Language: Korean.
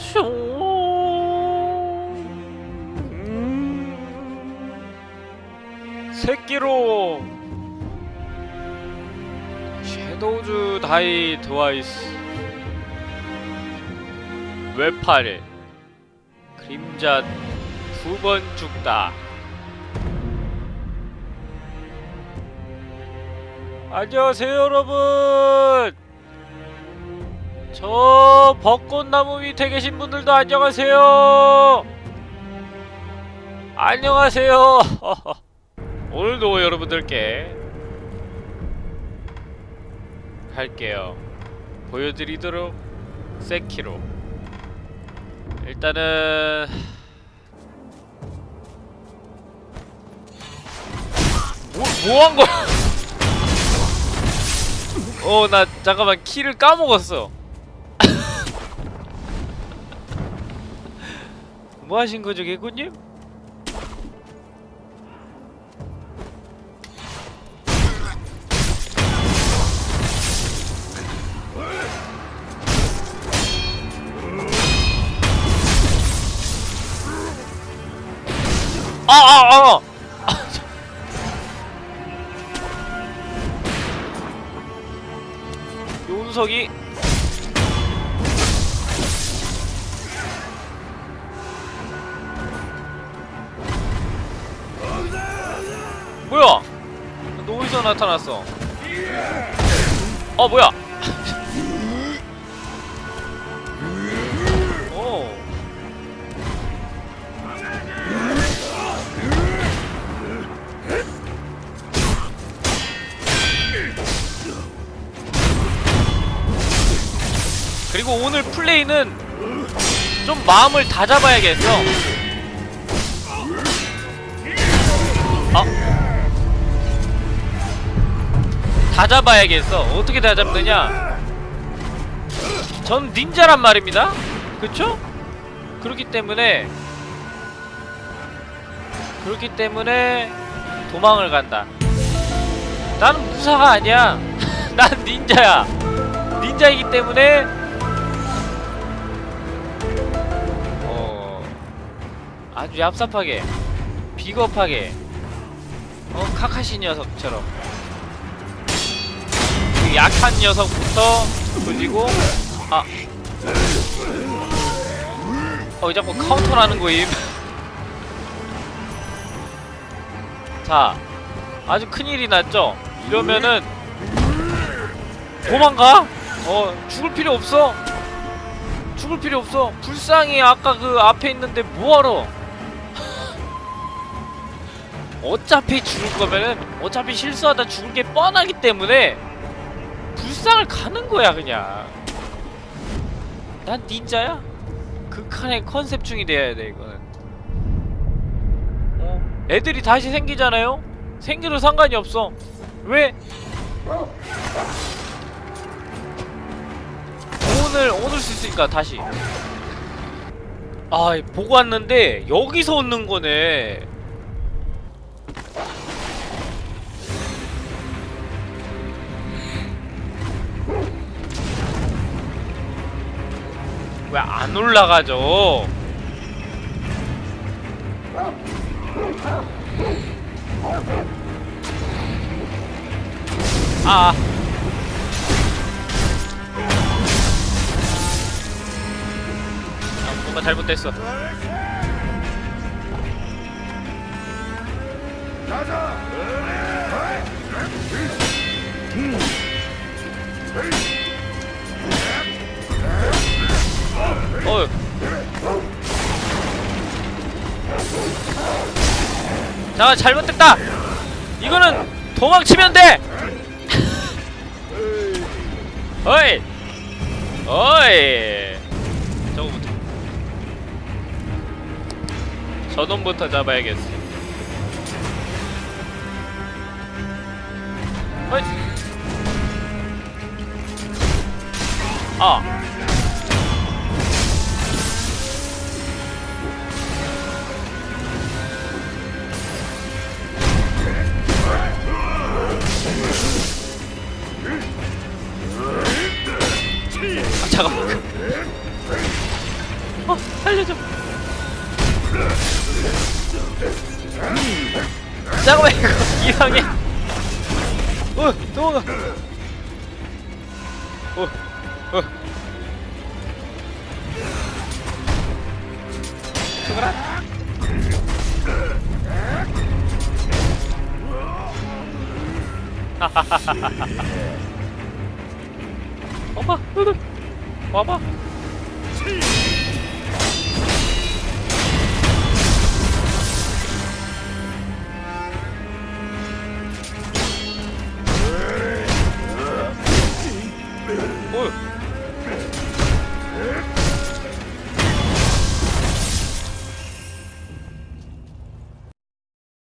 슝. 음. 새끼로 섀도우즈 다이 드와이스 외팔 그림자 두 번 죽다 안녕하세요 여러분 저 벚꽃나무 밑에 계신 분들도 안녕하세요 안녕하세요 오늘도 여러분들께 할게요 보여드리도록 세키로 일단은 뭐, 뭐 한 거야? 어, 나 잠깐만 키를 까먹었어. 뭐 하신 거죠, 개구님? 아, 아, 아! 요운석이 뭐야? 너 어디서 나타났어? 어 뭐야? 오. 그리고 오늘 플레이는 좀 마음을 다잡아야겠어. 아. 다 잡아야겠어. 어떻게 다 잡느냐? 전 닌자란 말입니다. 그쵸? 그렇기 때문에 그렇기 때문에 도망을 간다. 나는 무사가 아니야. 난 닌자야. 닌자이기 때문에 어 아주 얍삽하게 비겁하게 어 카카시 녀석처럼 그 약한 녀석부터 그리고 아 어, 자꾸 카운터라는 거임. 자, 아주 큰일이 났죠? 이러면은, 도망가? 어, 죽을 필요 없어. 죽을 필요 없어. 불쌍히 아까 그 앞에 있는데 뭐하러? 어차피 죽을 거면은, 어차피 실수하다 죽을 게 뻔하기 때문에, 불쌍을 가는 거야, 그냥. 난 닌자야? 극한의 컨셉 중이 돼야 돼 이거는 어? 애들이 다시 생기잖아요? 생겨도 상관이 없어 왜? 오늘 오늘 수 있으니까 다시 아 보고 왔는데 여기서 얻는 거네 왜 안 올라가죠? 아. 아, 뭔가 잘못됐어. 어휴. 자, 잘못됐다! 이거는 도망치면 돼! 어이! 어이! 저거부터. 저놈부터 잡아야겠어. 어이! 아! 잠깐만. 어 살려줘. 잠깐만 이거 이상해. 어 도망가. 어 어. 죽어라. 와봐 너는 와봐